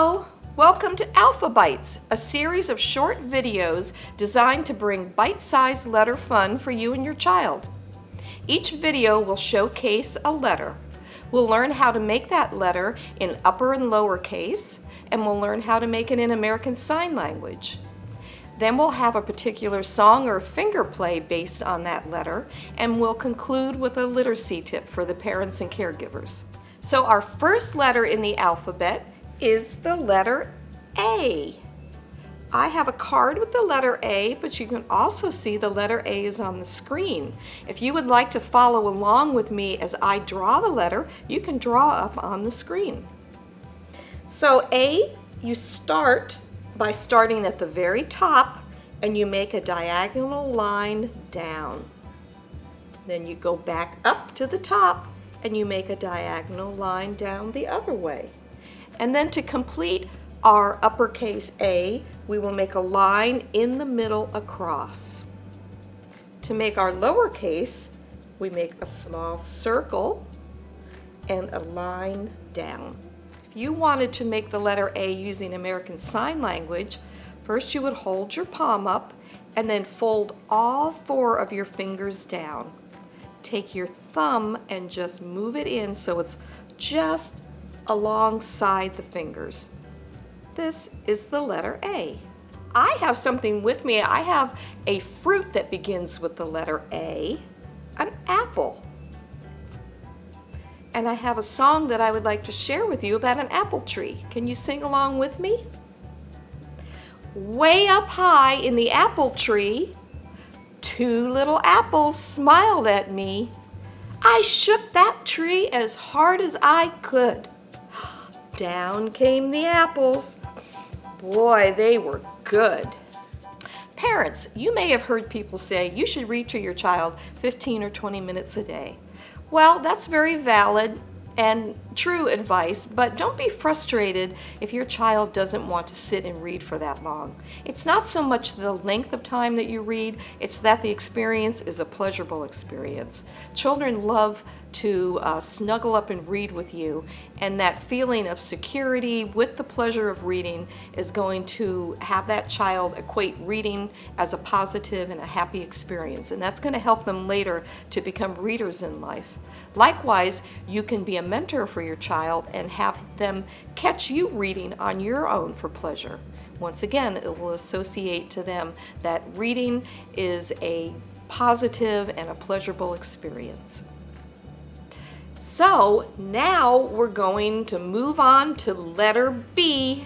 Hello! Welcome to Alphabites, a series of short videos designed to bring bite-sized letter fun for you and your child. Each video will showcase a letter. We'll learn how to make that letter in upper and lower case, and we'll learn how to make it in American Sign Language. Then we'll have a particular song or finger play based on that letter, and we'll conclude with a literacy tip for the parents and caregivers. So our first letter in the alphabet is the letter A. I have a card with the letter A, but you can also see the letter A is on the screen. If you would like to follow along with me as I draw the letter, you can draw up on the screen. So A, you start by starting at the very top and you make a diagonal line down. Then you go back up to the top and you make a diagonal line down the other way. And then to complete our uppercase A, we will make a line in the middle across. To make our lowercase, we make a small circle and a line down. If you wanted to make the letter A using American Sign Language, first you would hold your palm up and then fold all four of your fingers down. Take your thumb and just move it in so it's just alongside the fingers. This is the letter A. I have something with me. I have a fruit that begins with the letter A, an apple. And I have a song that I would like to share with you about an apple tree. Can you sing along with me? Way up high in the apple tree, two little apples smiled at me. I shook that tree as hard as I could. Down came the apples. Boy, they were good. Parents, you may have heard people say you should read to your child 15 or 20 minutes a day. Well, that's very valid and true advice, but don't be frustrated if your child doesn't want to sit and read for that long. It's not so much the length of time that you read, it's that the experience is a pleasurable experience. Children love to uh, snuggle up and read with you and that feeling of security with the pleasure of reading is going to have that child equate reading as a positive and a happy experience and that's going to help them later to become readers in life. Likewise, you can be a mentor for your child and have them catch you reading on your own for pleasure. Once again, it will associate to them that reading is a positive and a pleasurable experience. So now we're going to move on to letter B